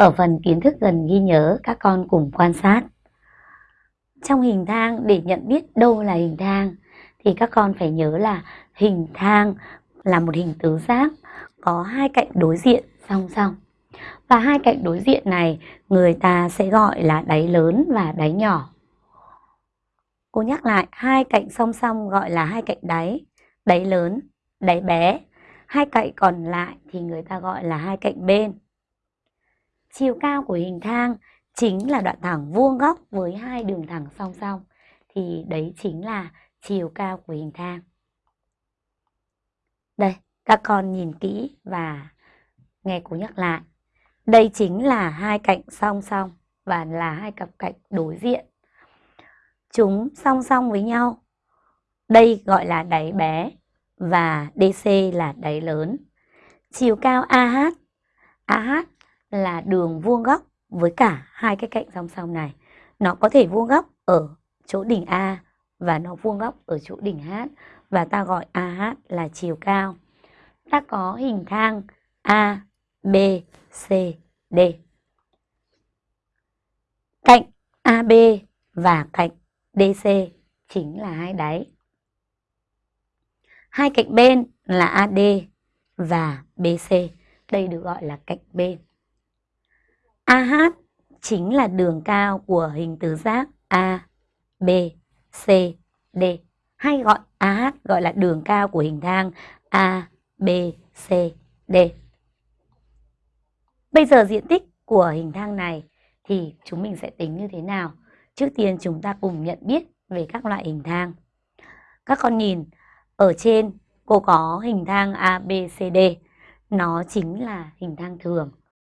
Ở phần kiến thức gần ghi nhớ, các con cùng quan sát. Trong hình thang, để nhận biết đâu là hình thang, thì các con phải nhớ là hình thang là một hình tứ giác có hai cạnh đối diện song song. Và hai cạnh đối diện này người ta sẽ gọi là đáy lớn và đáy nhỏ. Cô nhắc lại, hai cạnh song song gọi là hai cạnh đáy, đáy lớn, đáy bé. Hai cạnh còn lại thì người ta gọi là hai cạnh bên. Chiều cao của hình thang chính là đoạn thẳng vuông góc với hai đường thẳng song song. Thì đấy chính là chiều cao của hình thang. Đây, các con nhìn kỹ và nghe cô nhắc lại. Đây chính là hai cạnh song song và là hai cặp cạnh đối diện. Chúng song song với nhau. Đây gọi là đáy bé và DC là đáy lớn. Chiều cao AH, AH là đường vuông góc với cả hai cái cạnh song song này. Nó có thể vuông góc ở chỗ đỉnh A và nó vuông góc ở chỗ đỉnh H và ta gọi AH là chiều cao. Ta có hình thang A, B, C, D. Cạnh AB và cạnh DC chính là hai đáy. Hai cạnh bên là AD và BC. Đây được gọi là cạnh bên. AH chính là đường cao của hình tứ giác A, B, C, D. Hay gọi AH gọi là đường cao của hình thang A, B, C, D. Bây giờ diện tích của hình thang này thì chúng mình sẽ tính như thế nào? Trước tiên chúng ta cùng nhận biết về các loại hình thang. Các con nhìn, ở trên cô có hình thang ABCD, nó chính là hình thang thường.